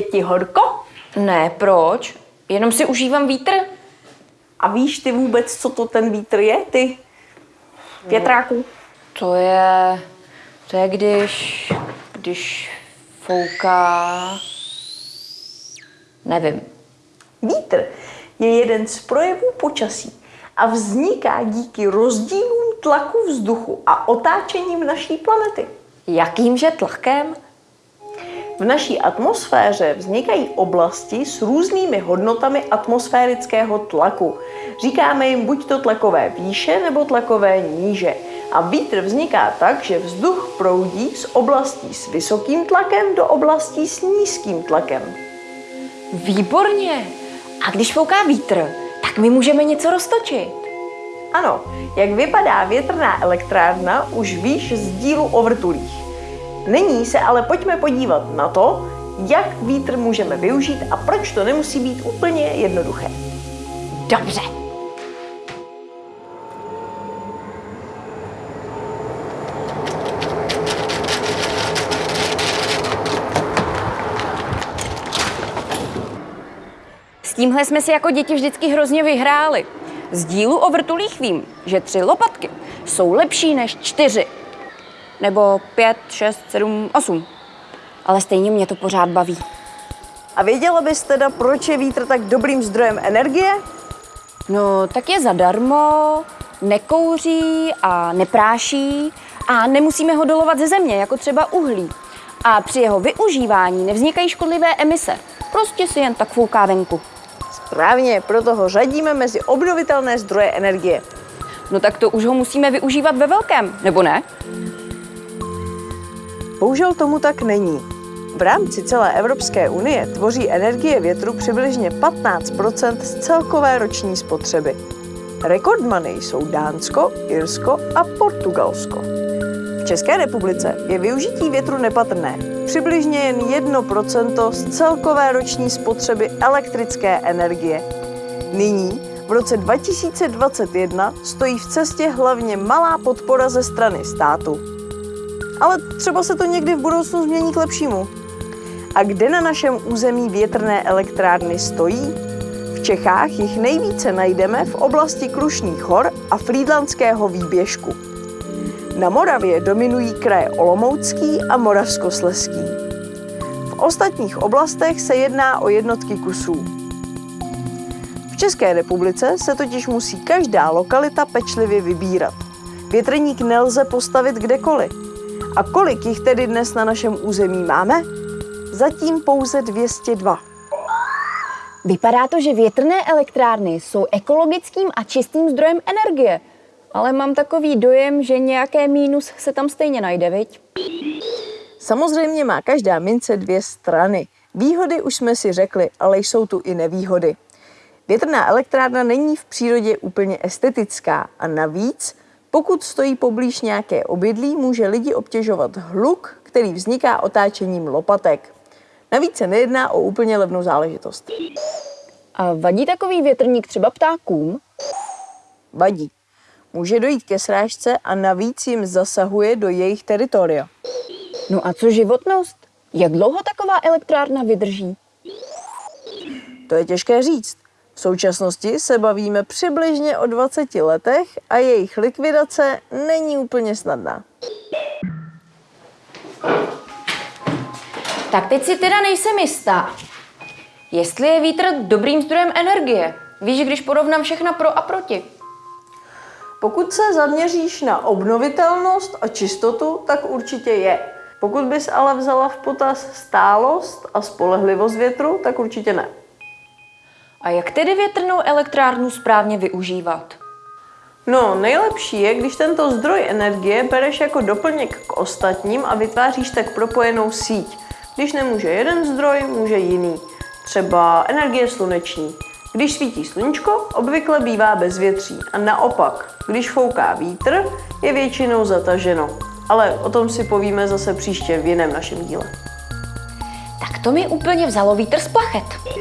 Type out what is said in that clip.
ti horko? Ne, proč? Jenom si užívám vítr. A víš ty vůbec, co to ten vítr je, ty? Větráku? To je... To je když... Když fouká... Nevím. Vítr je jeden z projevů počasí a vzniká díky rozdílům tlaku vzduchu a otáčením naší planety. Jakýmže tlakem? V naší atmosféře vznikají oblasti s různými hodnotami atmosférického tlaku. Říkáme jim buď to tlakové výše nebo tlakové níže. A vítr vzniká tak, že vzduch proudí z oblastí s vysokým tlakem do oblastí s nízkým tlakem. Výborně. A když fouká vítr, tak my můžeme něco roztočit. Ano, jak vypadá větrná elektrárna, už víš z dílu o vrtulích. Nyní se ale pojďme podívat na to, jak vítr můžeme využít a proč to nemusí být úplně jednoduché. Dobře. S tímhle jsme si jako děti vždycky hrozně vyhráli. Z dílu o vrtulích vím, že tři lopatky jsou lepší než čtyři. Nebo pět, šest, sedm, osm. Ale stejně mě to pořád baví. A věděla bys teda, proč je vítr tak dobrým zdrojem energie? No, tak je zadarmo, nekouří a nepráší a nemusíme ho dolovat ze země, jako třeba uhlí. A při jeho využívání nevznikají škodlivé emise. Prostě si jen tak fouká venku. Správně, proto ho řadíme mezi obnovitelné zdroje energie. No tak to už ho musíme využívat ve velkém, nebo ne? Bohužel tomu tak není. V rámci celé Evropské unie tvoří energie větru přibližně 15% z celkové roční spotřeby. Rekordmany jsou Dánsko, Irsko a Portugalsko. V České republice je využití větru nepatrné. Přibližně jen 1% z celkové roční spotřeby elektrické energie. Nyní, v roce 2021, stojí v cestě hlavně malá podpora ze strany státu. Ale třeba se to někdy v budoucnu změní k lepšímu. A kde na našem území větrné elektrárny stojí? V Čechách jich nejvíce najdeme v oblasti Krušných hor a Frýdlandského výběžku. Na Moravě dominují kraje Olomoucký a Moravskosleský. V ostatních oblastech se jedná o jednotky kusů. V České republice se totiž musí každá lokalita pečlivě vybírat. Větrník nelze postavit kdekoliv. A kolik jich tedy dnes na našem území máme? Zatím pouze 202. Vypadá to, že větrné elektrárny jsou ekologickým a čistým zdrojem energie. Ale mám takový dojem, že nějaké mínus se tam stejně najde, viď? Samozřejmě má každá mince dvě strany. Výhody už jsme si řekli, ale jsou tu i nevýhody. Větrná elektrárna není v přírodě úplně estetická a navíc, pokud stojí poblíž nějaké obydlí, může lidi obtěžovat hluk, který vzniká otáčením lopatek. Navíc se nejedná o úplně levnou záležitost. A vadí takový větrník třeba ptákům? Vadí. Může dojít ke srážce a navíc jim zasahuje do jejich teritoria. No a co životnost? Jak dlouho taková elektrárna vydrží? To je těžké říct. V současnosti se bavíme přibližně o 20 letech a jejich likvidace není úplně snadná. Tak teď si teda nejsem jistá. Jestli je vítr dobrým zdrojem energie? Víš, když porovnám všechna pro a proti. Pokud se zaměříš na obnovitelnost a čistotu, tak určitě je. Pokud bys ale vzala v potaz stálost a spolehlivost větru, tak určitě ne. A jak tedy větrnou elektrárnu správně využívat? No, nejlepší je, když tento zdroj energie bereš jako doplněk k ostatním a vytváříš tak propojenou síť. Když nemůže jeden zdroj, může jiný. Třeba energie sluneční. Když svítí sluníčko, obvykle bývá bezvětří a naopak, když fouká vítr, je většinou zataženo. Ale o tom si povíme zase příště v jiném našem díle. Tak to mi úplně vzalo vítr z plachet.